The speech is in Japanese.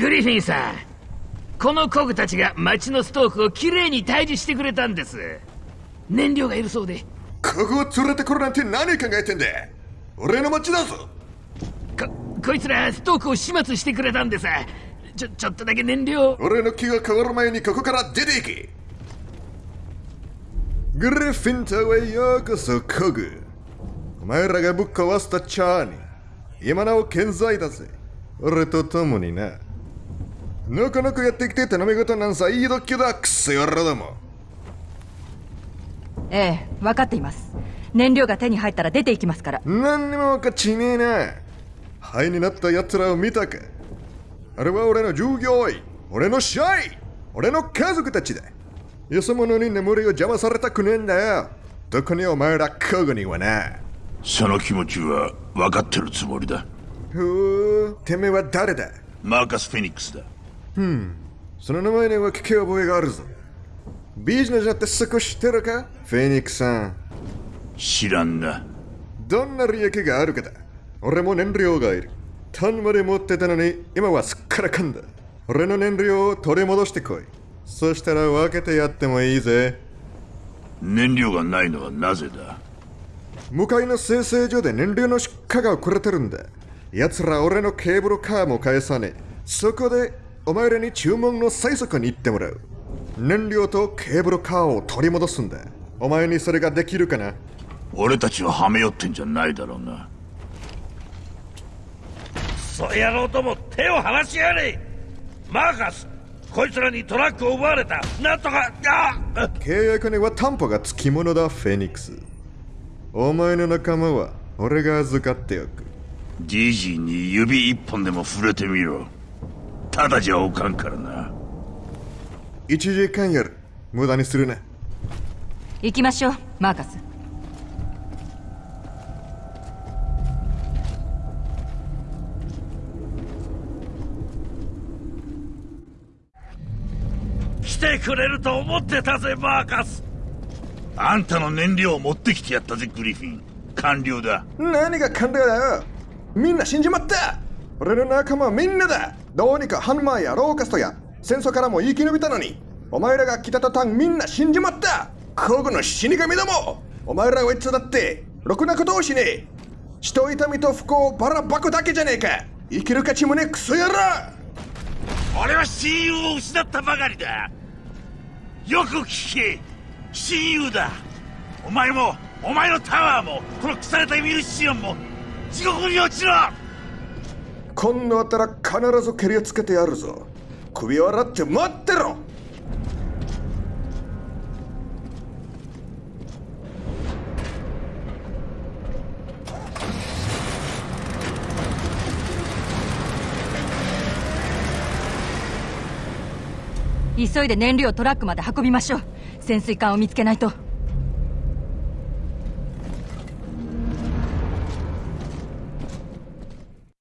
グリフィンさんこのコグたちが町のストークをきれいに退治してくれたんです。燃料がいるそうで。ここを連れてこるなんて何考えてんだ？俺の町だぞ。ここいつらストークを始末してくれたんです。ちょちょっとだけ燃料俺の気が変わる前にここから出ていけ。グリフィン島へようこそコグ。お前らがぶっ壊したチャーに今なお健在だぜ。俺と共にななかなかやってきて頼み事なんさいい度胸だ。クソ野郎ども。ええ分かっています。燃料が手に入ったら出ていきますから。何にも分かっちねえな。灰になった奴らを見たか。あれは俺の従業員。俺の社員俺の家族たちだ。よそ者に眠りを邪魔されたくねえんだよ。特にお前ら家具にはな。その気持ちは分かってるつもりだ。ふうてめえは誰だ？マーカス・フェニックスだその名前には聞き覚えがあるぞ。ビジネスだって少し知ってるか？フェニックスさん。知らんなどんな利益があるかだ？俺も燃料がいる。タンまで持ってたのに今はすっからかんだ。俺の燃料を取り戻してこい。そしたら分けてやってもいいぜ。燃料がないのはなぜだ？向かいの生成所で燃料の出荷が遅れてるんだ。奴ら俺のケーブルカーも返さねえ。そこでお前らに注文の最速に行ってもらう。燃料とケーブルカーを取り戻すんだ。お前にそれができるかな？俺たちをはめよってんじゃないだろうな。そ野郎ども手を離しやれ。マーカスこいつらにトラックを奪われた。なんとかあ契約には担保がつきものだフェニックス。お前の仲間は俺が預かっておく。ジーに指一本でも触れてみろただじゃおかんからな。1時間やる。無駄にするな行きましょうマーカス。来てくれると思ってたぜマーカス。あんたの燃料を持ってきてやったぜグリフィン。完了だ。何が勘だよ。みんな死んじまった俺の仲間はみんなだ。どうにかハンマーやローカストや。戦争からも生き延びたのに。お前らが来た途端みんな死んじまった。古具の死神ども。お前らはいつだってろくなことをしね。え人痛みと不幸をばらばくだけじゃねえか。生きる価値もねクソ野郎。俺は親友を失ったばかりだ。よく聞け。親友だ。お前もお前のタワーもこの腐れたミルシオンも地獄に落ちろ。今度あったら必ず蹴りをつけてやるぞ。首を洗って待ってろ。急いで燃料をトラックまで運びましょう。潜水艦を見つけないと。